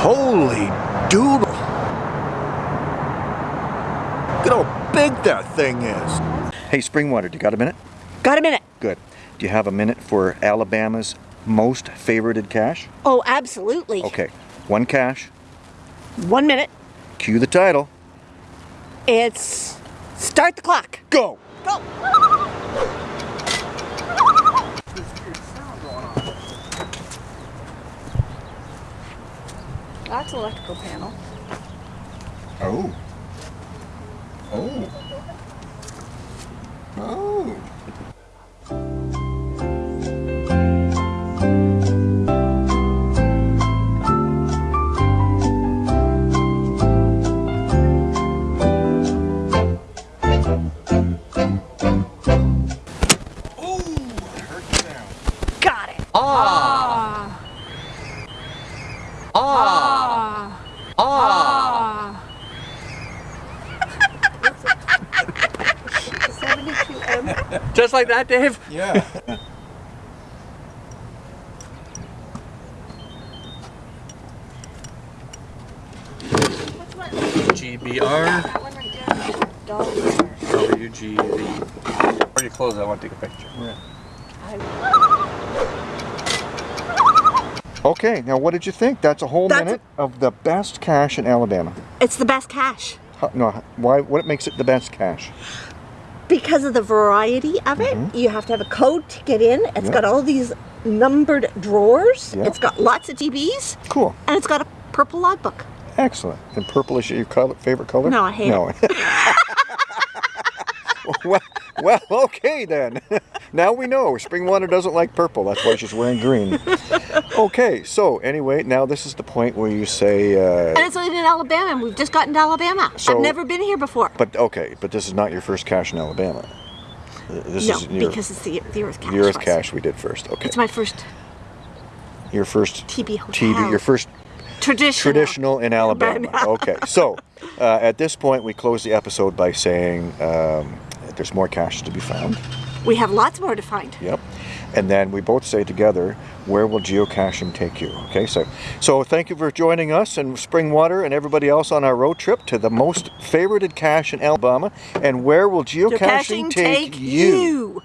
Holy doodle. Look at how big that thing is. Hey, Springwater, do you got a minute? Got a minute. Good. Do you have a minute for Alabama's most favorited cache? Oh, absolutely. Okay, one cache. One minute. Cue the title. It's start the clock. Go! Go. That's electrical panel. Oh. Oh. Oh. Oh. Got it. Ah. Ah. Just like that, Dave? Yeah. GBR, That one right there. Dollar. WGV. Before you close, I want to take a picture. Okay, now what did you think? That's a whole That's minute of the best cache in Alabama. It's the best cache. How- No, why? What makes it the best cache? Because of the variety of it. You have to have a code to get in. It's Mm-hmm. Got all these numbered drawers. Yeah. It's got lots of TVs. Cool. And it's got a purple logbook. Excellent. And purple is your color, favorite color? No, I hate no. well, well, okay then. now we know. Springwater doesn't like purple. That's why she's wearing green. okay, so anyway, now this is the point where you say, And uh, it's in Alabama, and we've just gotten to Alabama. So- I've never been here before. but okay, but this is not your first cache in Alabama. This no, is your, because it's the, the Earth Cache. the Earth was. cache we did first. Okay. It's my first your first TB hotel. TV, your first traditional. traditional in Alabama. Alabama. okay, so uh, at this point, we close the episode by saying um, there's more caches to be found. We have lots more to find. Yep. And then we both say together, where will geocaching take you? Okay, so so thank you for joining us and Springwater and everybody else on our road trip to the most favorited cache in Alabama. And where will geocaching, Geocaching take, take you? you.